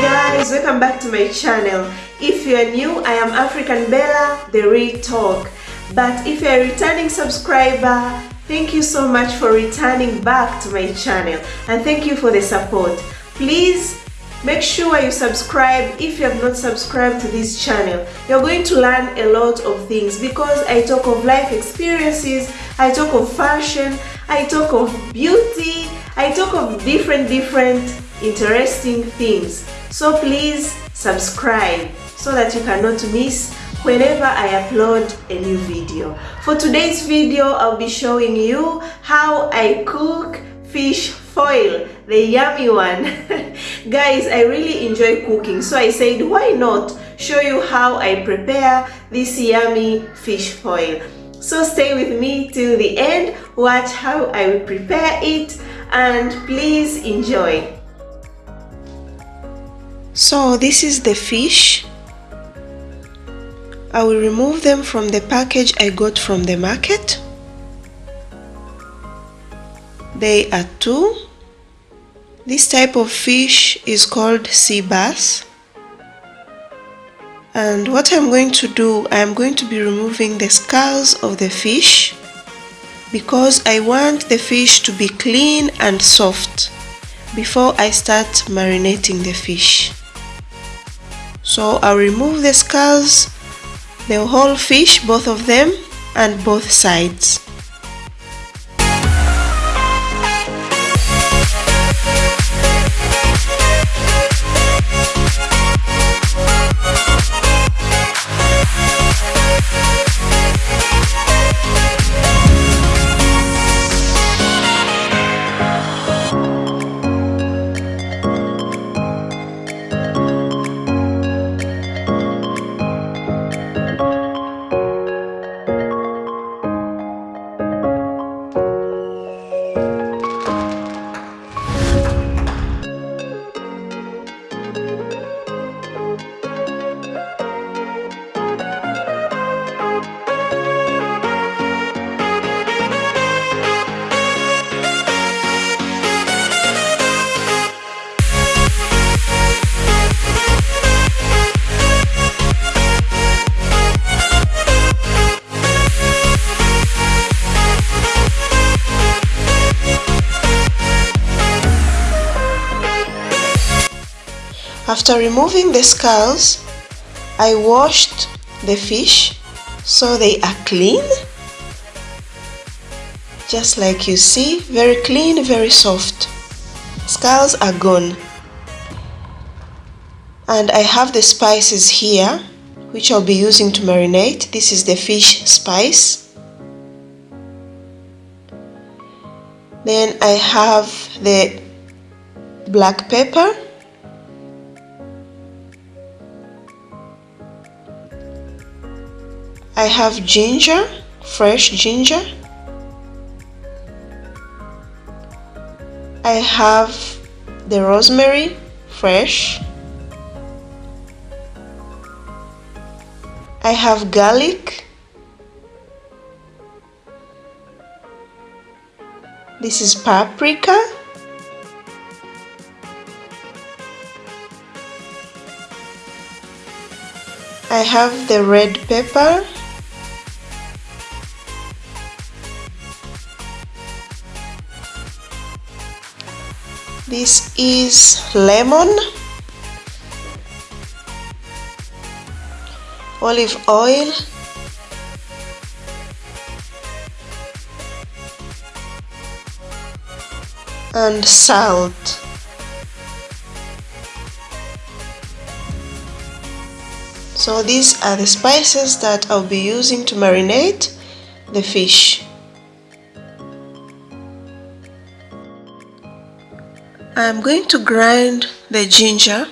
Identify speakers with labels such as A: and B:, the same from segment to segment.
A: guys welcome back to my channel. If you are new i am african bella the real talk. But if you're a returning subscriber thank you so much for returning back to my channel. And thank you for the support. Please make sure you subscribe if you have not subscribed to this channel you're going to learn a lot of things because i talk of life experiences i talk of fashion i talk of beauty i talk of different different interesting things so please subscribe so that you cannot miss whenever I upload a new video. For today's video, I'll be showing you how I cook fish foil, the yummy one. Guys, I really enjoy cooking, so I said why not show you how I prepare this yummy fish foil. So stay with me till the end, watch how I will prepare it and please enjoy. So this is the fish. I will remove them from the package I got from the market. They are two. This type of fish is called sea bass. And what I'm going to do, I'm going to be removing the scales of the fish because I want the fish to be clean and soft before I start marinating the fish. So I'll remove the scales, the whole fish, both of them, and both sides. After removing the scales, I washed the fish so they are clean. Just like you see, very clean, very soft. Scales are gone. And I have the spices here, which I'll be using to marinate. This is the fish spice. Then I have the black pepper I have ginger, fresh ginger. I have the rosemary, fresh. I have garlic. This is paprika. I have the red pepper. This is lemon, olive oil, and salt. So these are the spices that I'll be using to marinate the fish. I'm going to grind the ginger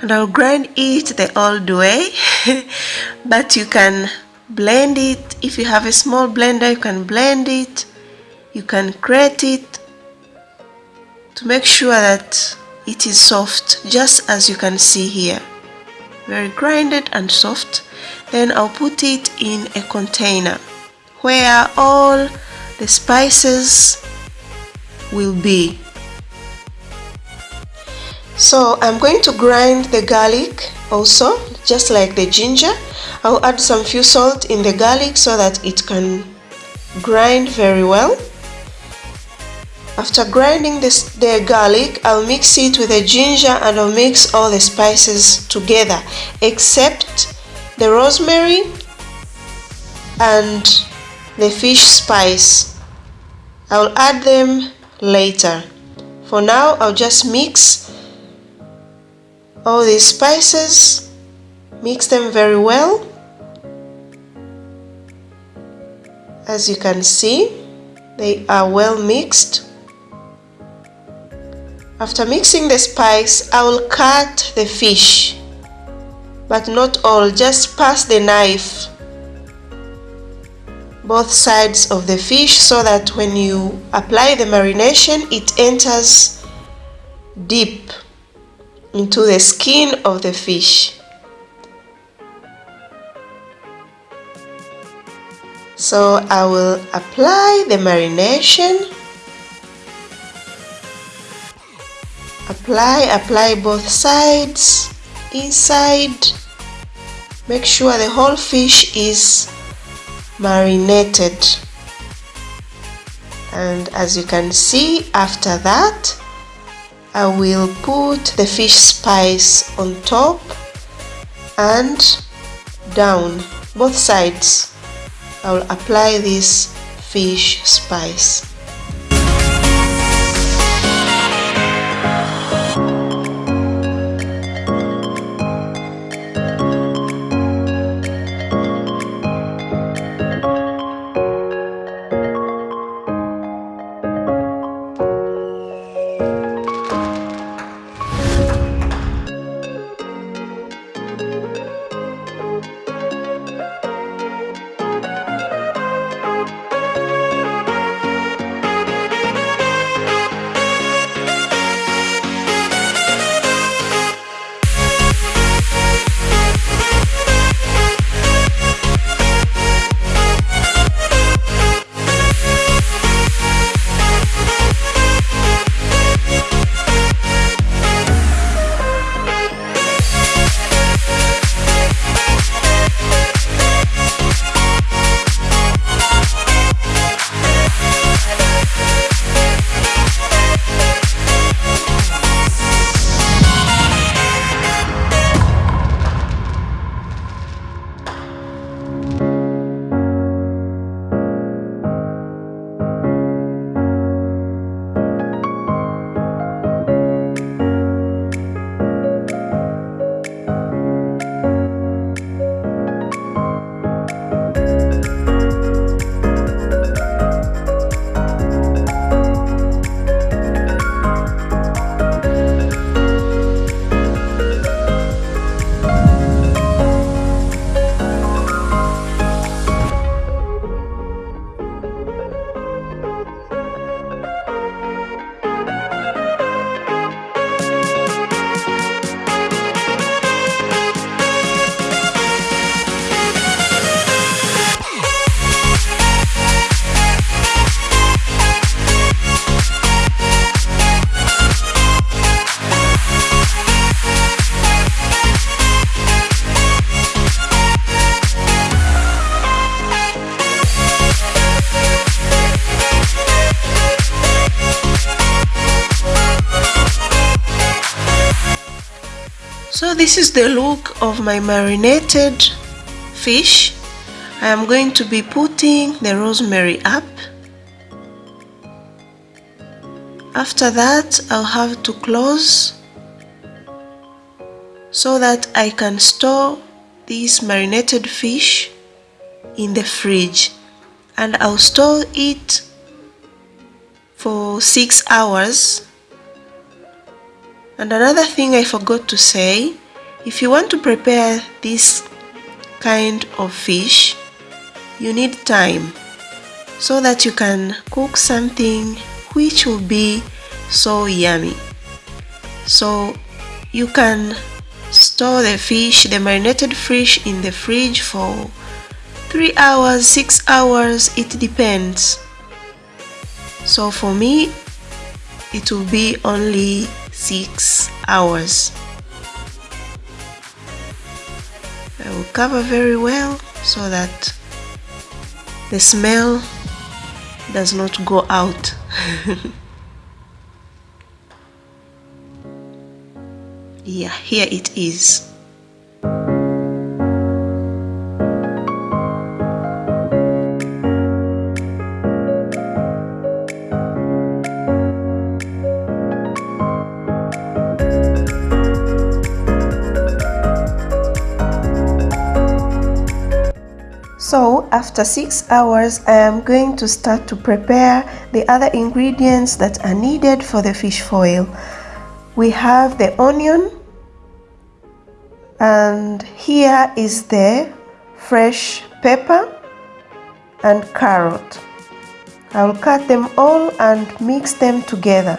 A: and I'll grind it the old way but you can blend it. If you have a small blender you can blend it. You can grate it to make sure that it is soft just as you can see here. Very grinded and soft. Then I'll put it in a container where all the spices will be. So I'm going to grind the garlic also just like the ginger. I'll add some few salt in the garlic so that it can grind very well. After grinding this, the garlic, I'll mix it with the ginger and I'll mix all the spices together except the rosemary and the fish spice. I'll add them later. For now, I'll just mix all these spices, mix them very well. As you can see, they are well mixed. After mixing the spice, I will cut the fish, but not all, just pass the knife both sides of the fish so that when you apply the marination it enters deep into the skin of the fish. So I will apply the marination. Apply apply both sides inside. Make sure the whole fish is marinated. And as you can see after that I will put the fish spice on top and down both sides. I will apply this fish spice this is the look of my marinated fish. I am going to be putting the rosemary up. After that, I'll have to close so that I can store this marinated fish in the fridge and I'll store it for six hours and another thing I forgot to say, if you want to prepare this kind of fish, you need time so that you can cook something which will be so yummy. So you can store the fish, the marinated fish in the fridge for 3 hours 6 hours it depends so for me it will be only 6 hours cover very well so that the smell does not go out. Yeah here it is after 6 hours I am going to start to prepare the other ingredients that are needed for the fish foil. We have the onion and here is the fresh pepper and carrot. I will cut them all and mix them together.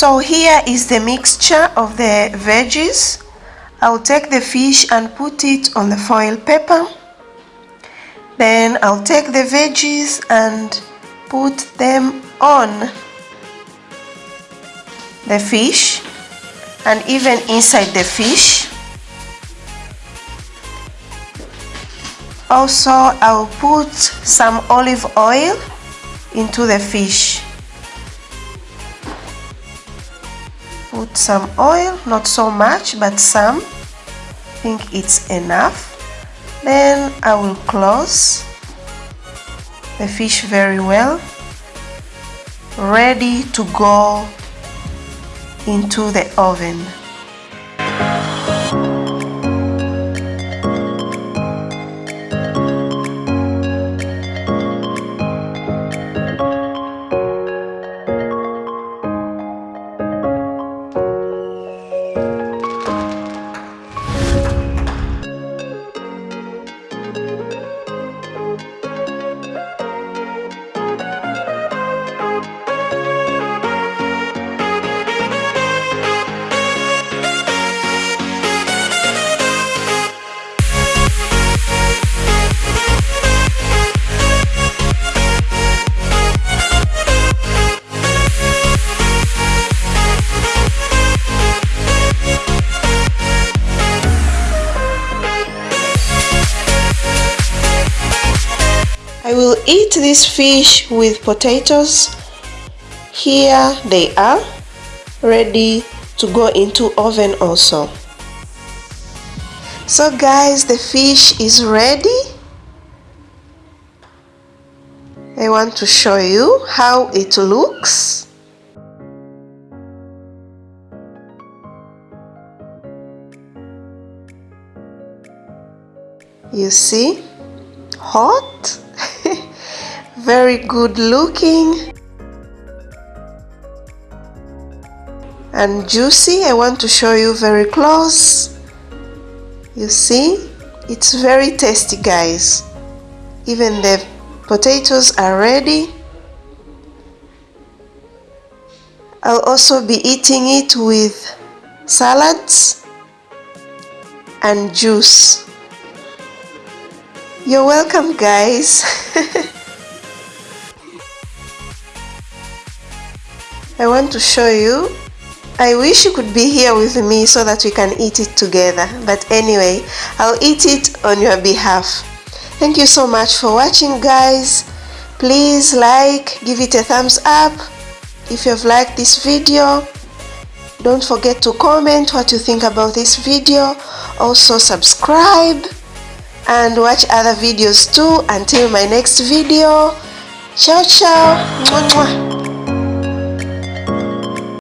A: So here is the mixture of the veggies. I'll take the fish and put it on the foil paper. Then I'll take the veggies and put them on the fish and even inside the fish. Also, I'll put some olive oil into the fish. Put some oil not so much but some. I think it's enough. Then I will close the fish very well ready to go into the oven this fish with potatoes. Here they are. ready to go into oven also so guys the fish is ready I want to show you how it looks you see hot very good looking and juicy. I want to show you very close. You see it's very tasty guys. Even the potatoes are ready. I'll also be eating it with salads and juice. You're welcome guys I want to show you. I wish you could be here with me so that we can eat it together. But anyway I'll eat it on your behalf. Thank you so much for watching guys. Please like give it a thumbs up. If you've liked this video don't forget to comment what you think about this video. Also subscribe and watch other videos too. Until my next video. Ciao ciao